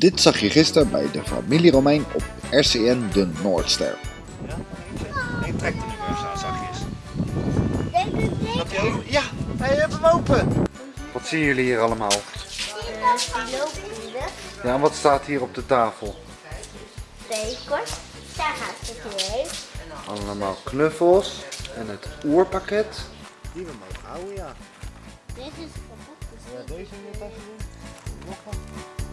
Dit zag je gisteren bij de familie Romein op RCN de Noordster. Ik trek de nu even aan zachtjes. Je? Ja, hij heeft hem open. Wat zien jullie hier allemaal? Ja, en wat staat hier op de tafel? bekers, daar gaat het. Allemaal knuffels en het oerpakket. Die we mogen houden, ja. Dit is kapot. Ja, deze in je tasje doen.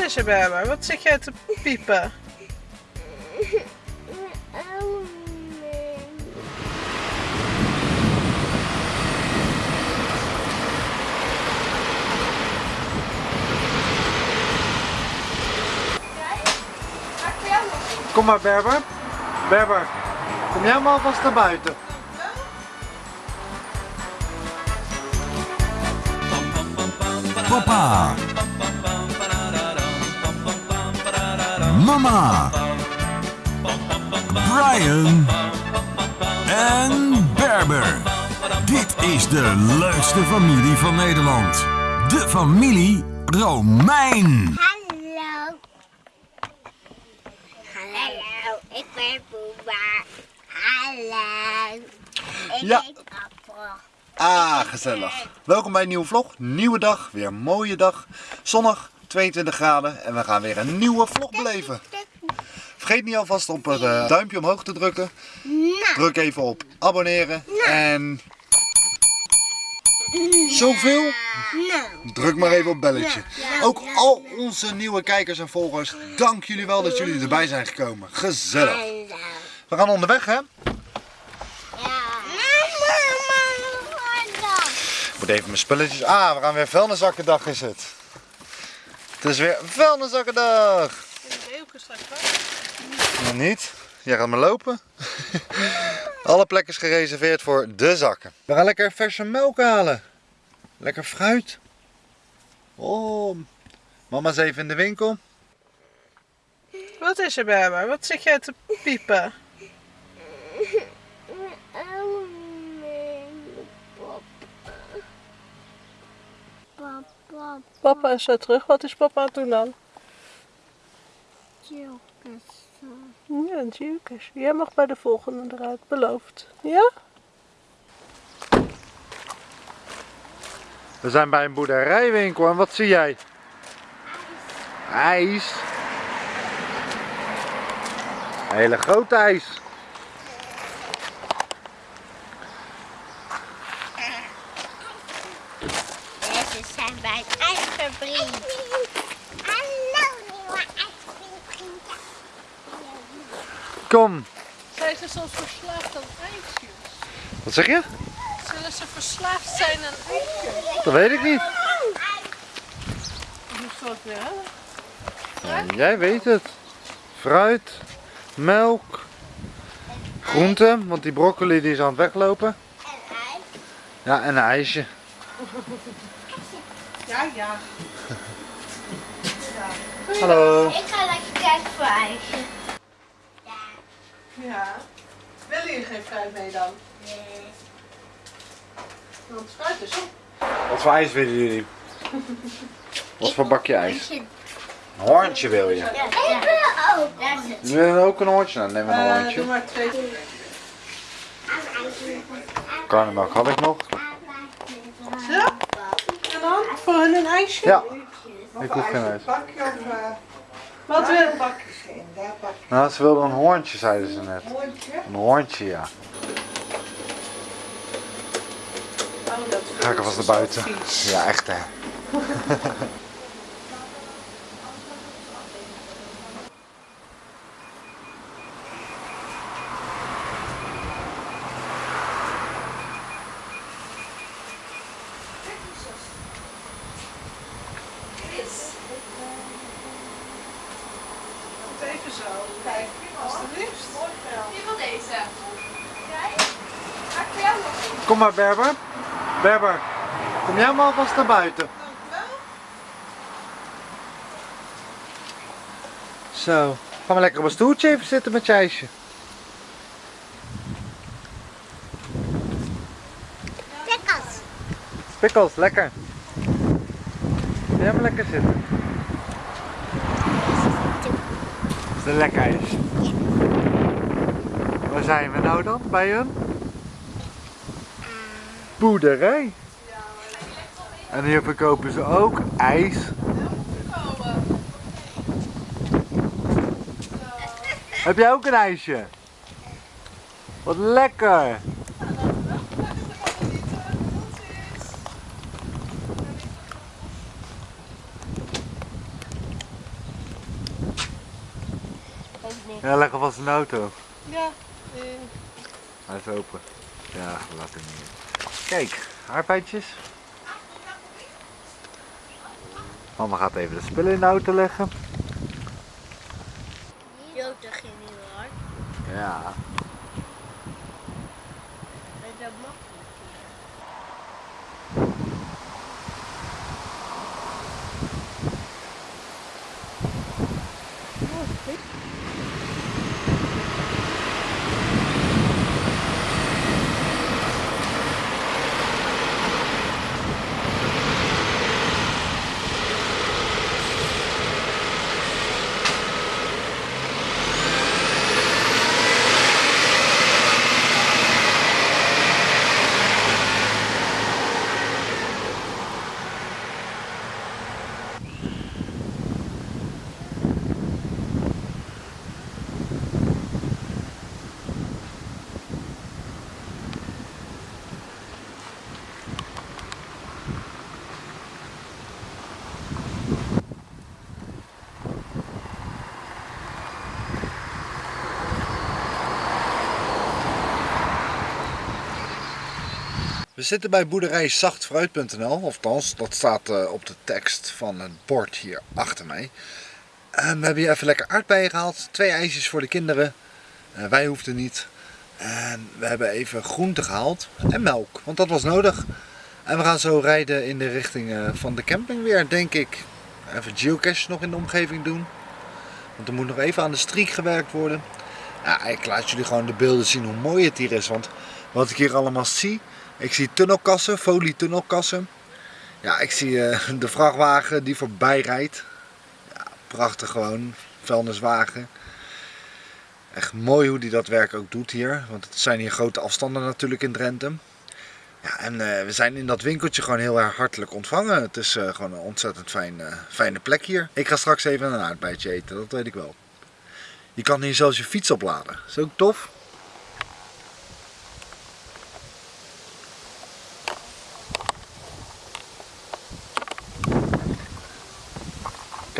Is er, Berber? Wat zit jij te piepen? Kom maar Berber. Berber, kom jij maar alvast naar buiten. Papa. Mama. Brian. En Berber. Dit is de leukste familie van Nederland. De familie Romein. Hallo. Hallo, ik ben Boeba. Hallo. Ik Ja. Appel. Ah, gezellig. Welkom bij een nieuwe vlog. Nieuwe dag, weer een mooie dag. Zonnig, 22 graden en we gaan weer een nieuwe vlog beleven. Vergeet niet alvast op het eh, duimpje omhoog te drukken. Nou, Druk even op abonneren en... Zoveel? nou. Druk maar even op belletje. Ook al onze nieuwe kijkers en volgers, dank jullie wel dat jullie erbij zijn gekomen. Gezellig. We gaan onderweg hè? Even mijn spulletjes... Ah, we gaan weer vuilniszakkendag is het. Het is weer vuilniszakkendag. En de beelke straks wel. Nog niet. Jij gaat maar lopen. Alle plekken is gereserveerd voor de zakken. We gaan lekker verse melk halen. Lekker fruit. Oh, mama is even in de winkel. Wat is er, Berber? Wat zit jij te piepen? Papa. Papa is zo terug. Wat is papa aan het doen dan? Jokers. Ja, Jukes. Jij mag bij de volgende eruit. Beloofd. Ja? We zijn bij een boerderijwinkel en wat zie jij? IJs. Een hele grote ijs. Deze zijn bij een ijsvervriend. Hallo, nieuwe ijsvervriend. Kom. Zijn ze soms verslaafd aan ijsjes? Wat zeg je? Zullen ze verslaafd zijn aan? Dat weet ik niet. Hoe zal het weer hebben? Ja, jij weet het. Fruit, melk, groenten, want die broccoli die is aan het weglopen. En ijs. Ja, en een ijsje. Ja, ja. Hallo. Ik ga lekker kijken voor ijsje. Ja. Ja. Willen jullie geen fruit mee dan? Nee. Want fruit is op. Wat voor ijs willen jullie? Wat voor bakje ijs? Een hoorntje wil je? Ja, ik wil ook. Daar zit Wil je ook een hoorntje? Nou, neem een Eh, doe hoorntje. maar twee. Karnemelk had ik nog. Zo. En dan? Voor hun een ijsje? Ja, ik hoef geen ijs. Bakje of... Wat wil Nou, ze wilden een hoorntje, zeiden ze net. Een hoorntje, ja. Oh, dat Ga ik alvast naar buiten. Ja, echt hè. zo. Kijk, alsjeblieft. Wie wil deze? Jij? Ga ik voor jou nog? Kom maar Berber. Berber, kom jij maar alvast naar buiten. Zo, gaan we lekker op een stoeltje even zitten met je ijsje. Pickles. Pickles, lekker. Jij maar lekker zitten. Is lekker ijs? Waar zijn we nou dan? Bij een boerderij. En hier verkopen ze ook ijs. Heb jij ook een ijsje? Wat lekker! Ja, leg alvast een auto. Ja, Hij is open. Ja, laat hem niet. Kijk, aardbeidjes. Mama gaat even de spullen in de auto leggen. Jota ging heel hard. Ja. En dat mag niet. We zitten bij boerderij zachtfruit.nl, althans dat staat eh, op de tekst van het bord hier achter mij. We hebben hier even lekker aardbeien gehaald, twee ijsjes voor de kinderen. Eh, wij hoefden niet. En we hebben even groente gehaald en melk, want dat was nodig. En we gaan zo rijden in de richting eh, van de camping weer, denk ik. Even geocache nog in de omgeving doen. Want er moet nog even aan de streak gewerkt worden. Ik laat jullie gewoon de beelden zien hoe mooi het hier is. Want wat ik hier allemaal zie, ik zie tunnelkassen, folietunnelkassen. Ja, ik zie eh, de vrachtwagen die voorbij rijdt. Ja, prachtig gewoon, vuilniswagen. Echt mooi hoe die dat werk ook doet hier. Want het zijn hier grote afstanden natuurlijk in Drenthe. Ja, en eh, we zijn in dat winkeltje gewoon heel erg hartelijk ontvangen. Het is eh, gewoon een ontzettend fijn, fijne plek hier. Ik ga straks even een aardbeidje eten, dat weet ik wel. Je kan hier zelfs je fiets opladen. Is ook tof.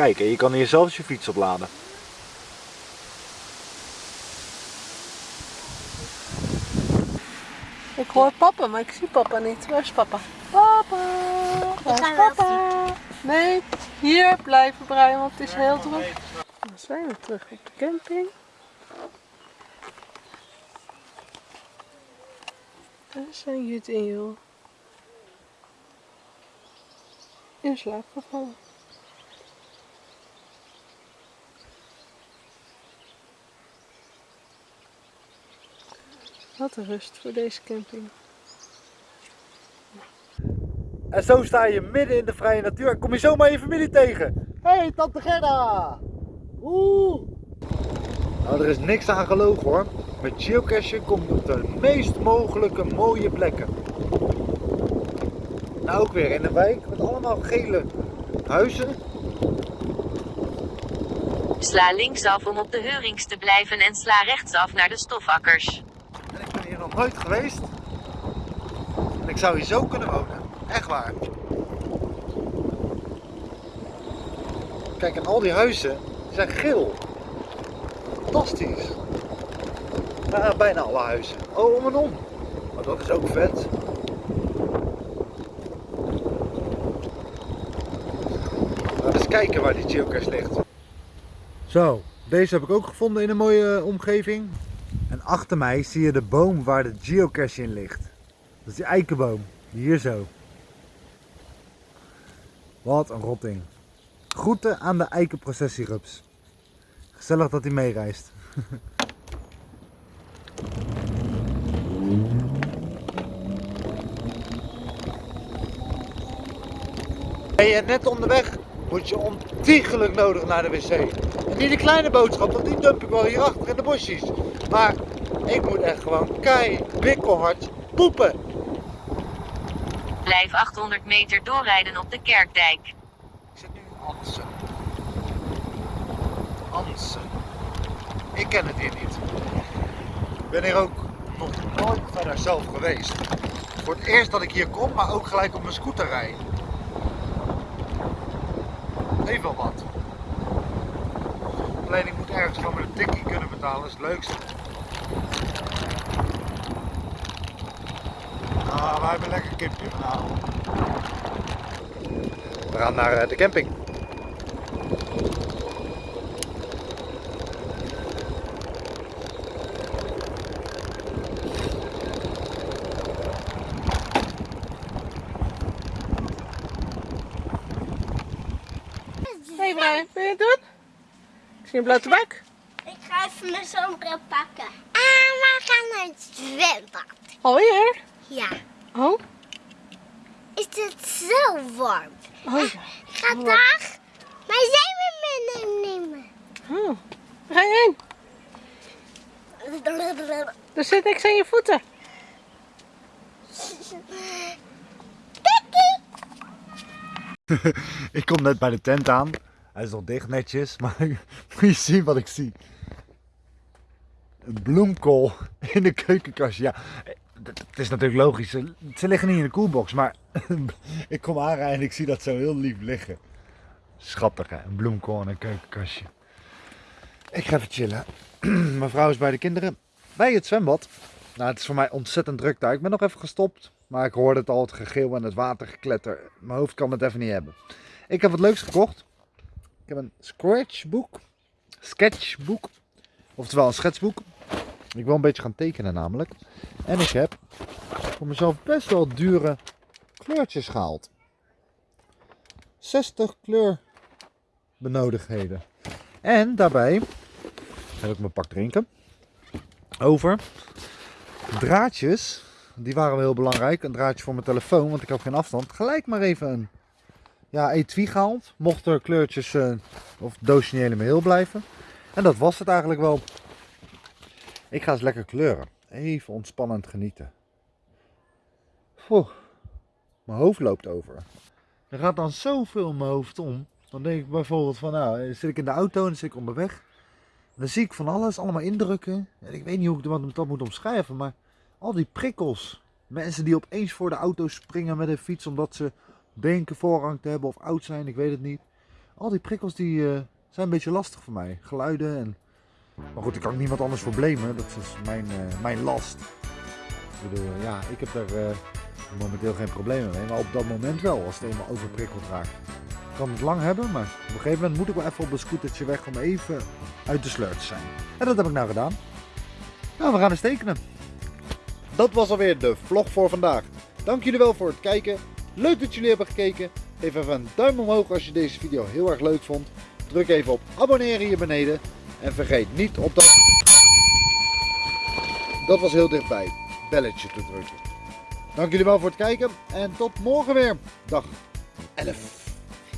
Kijk, en je kan hier zelfs je fiets opladen. ik hoor papa, maar ik zie papa niet. Waar is papa? Papa! Waar is papa? Nee, hier blijven Brian, want het is heel druk. Dan zijn we terug op de camping. Daar zijn Jut en Jo. In slaap gevallen. Wat een rust voor deze camping. En zo sta je midden in de vrije natuur en kom je zomaar je familie tegen. Hé, hey, tante Gerda! Oeh! Nou, er is niks aan gelogen hoor. Met geocachen komt je op de meest mogelijke mooie plekken. Nou, ook weer in een wijk met allemaal gele huizen. Sla linksaf om op de Heurings te blijven en sla rechtsaf naar de stofakkers. En ik ben hier nog nooit geweest. En ik zou hier zo kunnen wonen. Echt waar. Kijk, en al die huizen die zijn geel. Fantastisch. Bijna alle huizen. Oh, om en om. Maar dat is ook vet. Laten we eens kijken waar die geocache ligt. Zo, deze heb ik ook gevonden in een mooie eh, omgeving. Achter mij zie je de boom waar de geocache in ligt. Dat is die eikenboom. Hier zo. Wat een rotting. Groeten aan de eikenprocessierups. Gezellig dat hij meereist. Hey, je net onderweg, moet je ontiegelijk nodig naar de wc. En niet de kleine boodschap, want die dump ik wel hierachter in de bosjes. Maar ik moet echt gewoon kei, wikkelhard poepen. Blijf 800 meter doorrijden op de Kerkdijk. Ik zit nu in Ansen. Ansen. Ik ken het hier niet. Ik ben hier ook nog nooit verder zelf geweest. Voor het eerst dat ik hier kom, maar ook gelijk op mijn scooter rij. Heeft wel wat. Alleen ik moet ergens gewoon met een tikkie kunnen betalen, dat is het leukste. Ah, wij hebben lekker kipje vanavond. We gaan naar eh, de camping. Hey Brian, wil je het doen? Ik zie een blote bak. Ik ga even mijn zonnebril pakken. Naar het zwembad. Alweer? Ja. Oh, Is het zo warm? oh ja. Ik ga dag mijn zeemermin nemen. Oh. Ga je heen? Er zit niks aan je voeten. Ik kom net bij de tent aan. Hij is nog dicht netjes, maar moet je zien wat ik zie. Een bloemkool in de keukenkast. Ja, het is natuurlijk logisch. Ze liggen niet in de koelbox, maar ik kom aanrijden en ik zie dat zo heel lief liggen. Schattig hè, een bloemkool in een keukenkastje. Ik ga even chillen. Mijn vrouw is bij de kinderen bij het zwembad. Nou, het is voor mij ontzettend druk daar. Ik ben nog even gestopt, maar ik hoorde het al, het gegil en het watergekletter. Mijn hoofd kan het even niet hebben. Ik heb wat leuks gekocht. Ik heb een scratchboek. Sketchboek. Oftewel een schetsboek. Ik wil een beetje gaan tekenen namelijk. En ik heb voor mezelf best wel dure kleurtjes gehaald. 60 kleurbenodigdheden. En daarbij heb ik mijn pak drinken. Over draadjes. Die waren wel heel belangrijk. Een draadje voor mijn telefoon, want ik had geen afstand. Gelijk maar even een ja, etui gehaald. Mocht er kleurtjes eh, of doosje niet helemaal heel blijven. En dat was het eigenlijk wel. Ik ga eens lekker kleuren. Even ontspannend genieten. Mijn hoofd loopt over. Er gaat dan zoveel in mijn hoofd om. Dan denk ik bijvoorbeeld van, nou, zit ik in de auto en zit ik onderweg. Dan zie ik van alles, allemaal indrukken. En ik weet niet hoe ik dat- dat moet omschrijven, maar al die prikkels. Mensen die opeens voor de auto springen met een fiets omdat ze denken voorrang te hebben of oud zijn, ik weet het niet. Al die prikkels die eh, zijn een beetje lastig voor mij. Geluiden en... Maar goed, ik kan niemand anders voor blamen. Dat is mijn, eh, mijn last. Ik bedoel, ja, ik heb daar eh, momenteel geen problemen mee. Maar op dat moment wel, als het eenmaal overprikkeld raakt. Ik kan het lang hebben, maar op een gegeven moment moet ik wel even op een scootertje weg om even uit de sleur te zijn. En dat heb ik nou gedaan. Nou, we gaan eens tekenen. Dat was alweer de vlog voor vandaag. Dank jullie wel voor het kijken. Leuk dat jullie hebben gekeken. Geef even een duim omhoog als je deze video heel erg leuk vond. Druk even op abonneren hier beneden. En vergeet niet op dat... Dat was heel dichtbij. Belletje te drukken. Dank jullie wel voor het kijken. En tot morgen weer. Dag 11.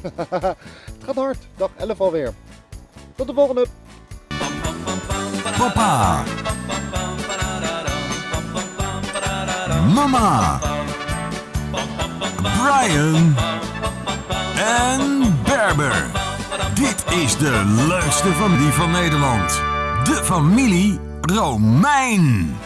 het gaat hard. Dag 11 alweer. Tot de volgende. Papa. Mama. Brian. En Berber. Dit is de leukste familie van Nederland. De familie Romein.